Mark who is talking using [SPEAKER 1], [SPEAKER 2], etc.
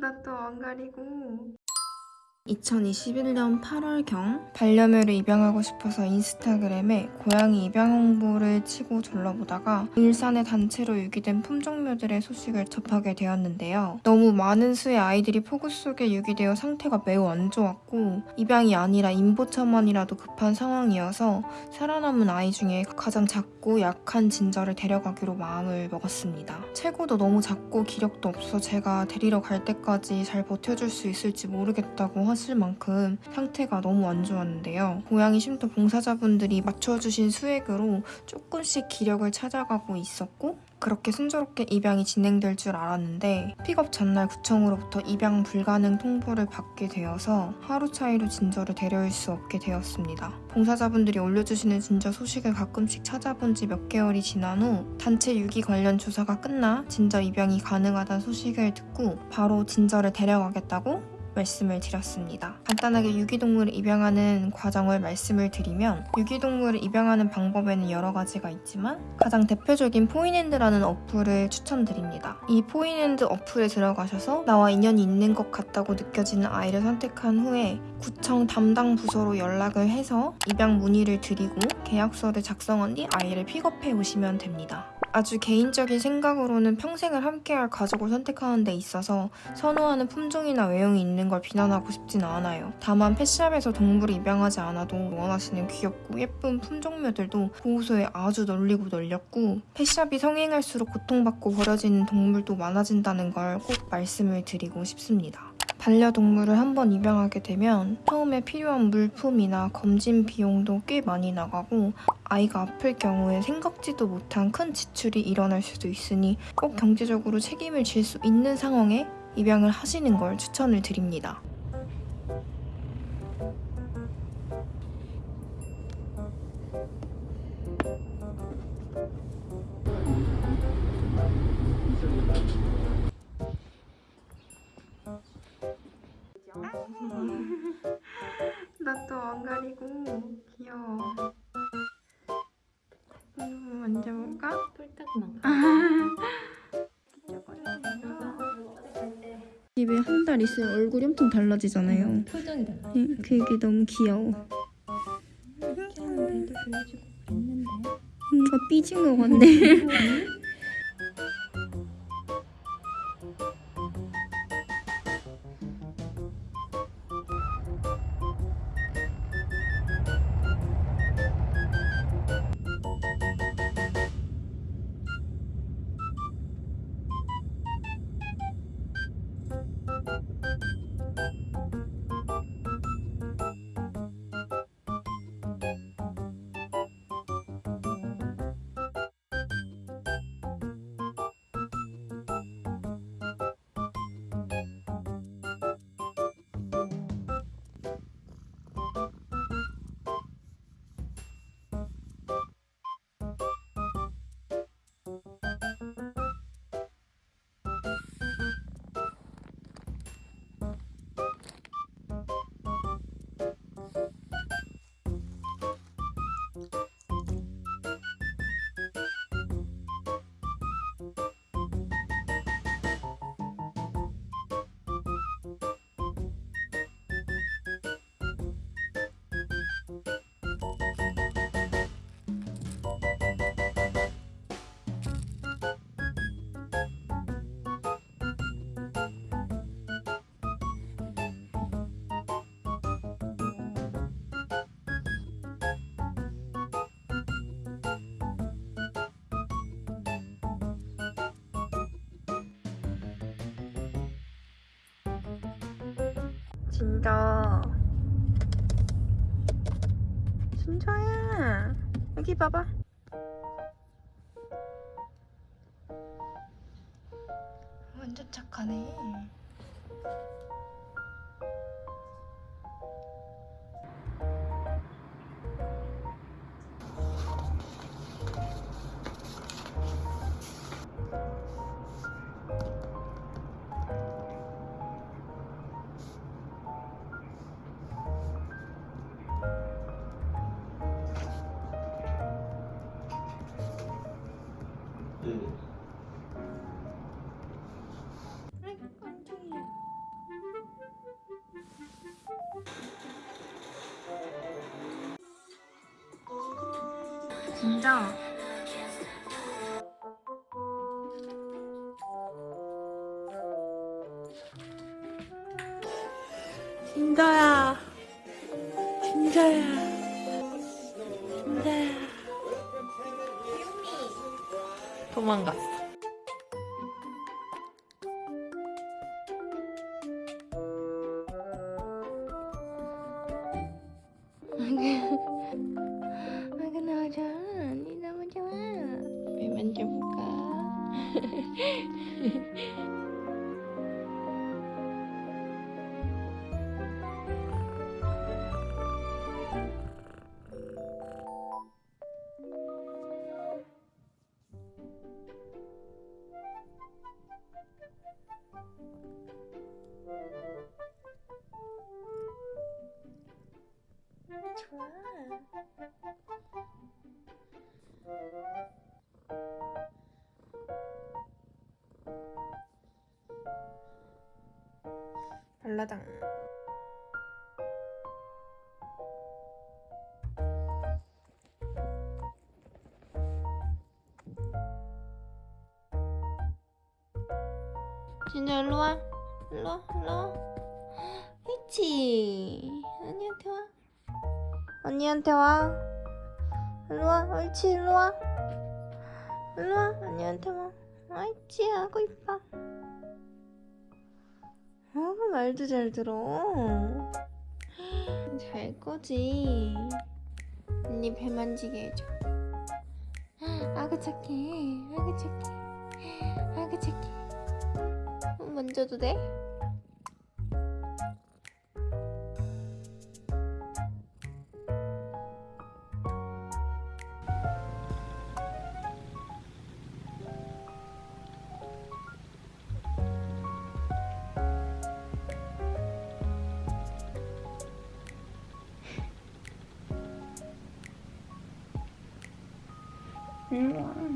[SPEAKER 1] 나 또 안 가리고
[SPEAKER 2] 2021년 8월경 반려묘를 입양하고 싶어서 인스타그램에 고양이 입양 홍보를 치고 둘러보다가 일산에 단체로 유기된 품종묘들의 소식을 접하게 되었는데요. 너무 많은 수의 아이들이 폭우 속에 유기되어 상태가 매우 안 좋았고 입양이 아니라 인보처만이라도 급한 상황이어서 살아남은 아이 중에 가장 작고 약한 진저를 데려가기로 마음을 먹었습니다. 체구도 너무 작고 기력도 없어 제가 데리러 갈 때까지 잘 버텨줄 수 있을지 모르겠다고 하실 만큼 상태가 너무 안 좋았는데요. 고양이 쉼터 봉사자분들이 맞춰주신 수액으로 조금씩 기력을 찾아가고 있었고 그렇게 순조롭게 입양이 진행될 줄 알았는데 픽업 전날 구청으로부터 입양 불가능 통보를 받게 되어서 하루 차이로 진저를 데려올 수 없게 되었습니다. 봉사자분들이 올려주시는 진저 소식을 가끔씩 찾아본 지 몇 개월이 지난 후 단체 유기 관련 조사가 끝나 진저 입양이 가능하다는 소식을 듣고 바로 진저를 데려가겠다고 말씀을 드렸습니다. 간단하게 유기동물을 입양하는 과정을 말씀을 드리면 유기동물을 입양하는 방법에는 여러 가지가 있지만 가장 대표적인 포인핸드라는 어플을 추천드립니다. 이 포인핸드 어플에 들어가셔서 나와 인연이 있는 것 같다고 느껴지는 아이를 선택한 후에 구청 담당 부서로 연락을 해서 입양 문의를 드리고 계약서를 작성한 뒤 아이를 픽업해 오시면 됩니다. 아주 개인적인 생각으로는 평생을 함께할 가족을 선택하는 데 있어서 선호하는 품종이나 외형이 있는 걸 비난하고 싶진 않아요. 다만 펫샵에서 동물을 입양하지 않아도 원하시는 귀엽고 예쁜 품종묘들도 보호소에 아주 널리고 널렸고 펫샵이 성행할수록 고통받고 버려지는 동물도 많아진다는 걸 꼭 말씀을 드리고 싶습니다. 반려동물을 한번 입양하게 되면 처음에 필요한 물품이나 검진 비용도 꽤 많이 나가고 아이가 아플 경우에 생각지도 못한 큰 지출이 일어날 수도 있으니 꼭 경제적으로 책임을 질 수 있는 상황에 입양을 하시는 걸 추천을 드립니다.
[SPEAKER 1] 나 또 안 가리고 귀여워 음, 만져볼까?
[SPEAKER 2] 집에 한 달 있으면 얼굴이 엄청 달라지잖아요.
[SPEAKER 3] 표정이 달라.
[SPEAKER 2] 그게 너무 귀여워.
[SPEAKER 3] 키아는데도 보여주고 그랬는데.
[SPEAKER 2] 뭔가 삐진 것 같네.
[SPEAKER 1] 진짜. 진짜야. 여기 봐봐.
[SPEAKER 2] 완전 착하네.
[SPEAKER 1] 진짜
[SPEAKER 4] 진짜야. 진짜야. 진짜야. 도망갔어.
[SPEAKER 2] mencoba 발라당. 진짜 일로 와. 일로 와. 일로 와. 옳지. 언니한테 와. 언니한테 와. 일로 와. 옳지. 일로 와. 일로 와. 언니한테 와. 옳지. 하고 있어. 아구 말도 잘 들어. 잘 거지. 언니 배 만지게 해줘. 아구 착해. 아구 착해. 아구 착해. 어, 만져도 돼? 일로 와.